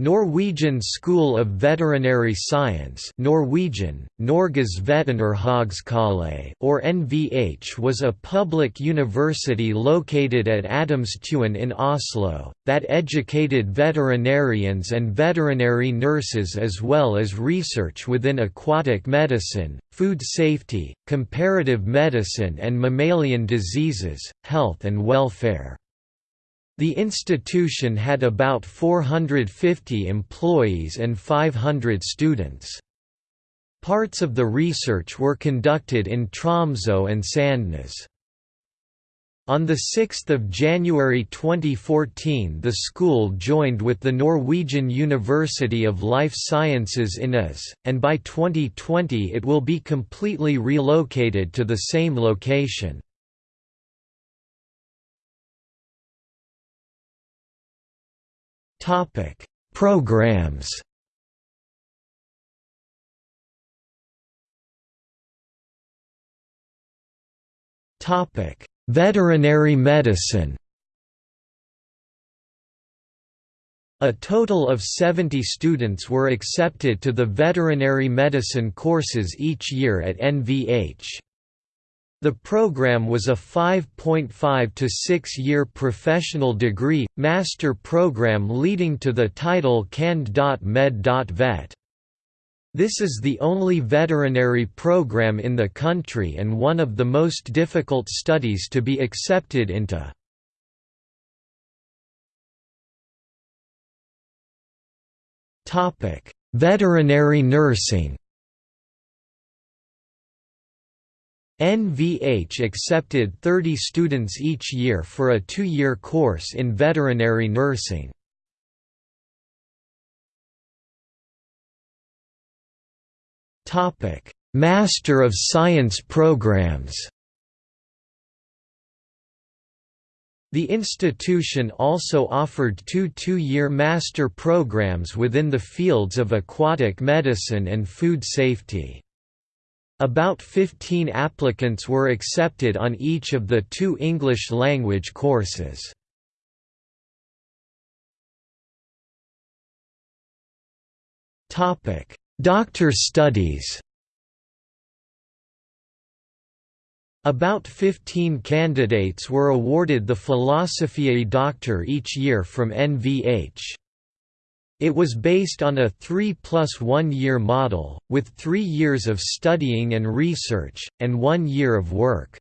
Norwegian School of Veterinary Science Norwegian, Norges or NVH was a public university located at Adamstuen in Oslo, that educated veterinarians and veterinary nurses as well as research within aquatic medicine, food safety, comparative medicine and mammalian diseases, health and welfare. The institution had about 450 employees and 500 students. Parts of the research were conducted in Tromsø and Sandnes. On 6 January 2014 the school joined with the Norwegian University of Life Sciences INES, and by 2020 it will be completely relocated to the same location. Topic: Programs. Topic: Veterinary medicine. A total of 70 students were accepted to the veterinary medicine courses each year at NVH. The program was a 5.5 to 6-year professional degree, master program leading to the title Cand.Med.Vet. This is the only veterinary program in the country and one of the most difficult studies to be accepted into. Veterinary nursing NVH accepted 30 students each year for a two-year course in veterinary nursing. Master of Science programs The institution also offered two two-year master programs within the fields of aquatic medicine and food safety. About 15 applicants were accepted on each of the two English-language courses. Topic: Doctor studies About 15 candidates were awarded the Philosophiae Doctor each year from NVH. It was based on a 3 plus 1 year model, with three years of studying and research, and one year of work.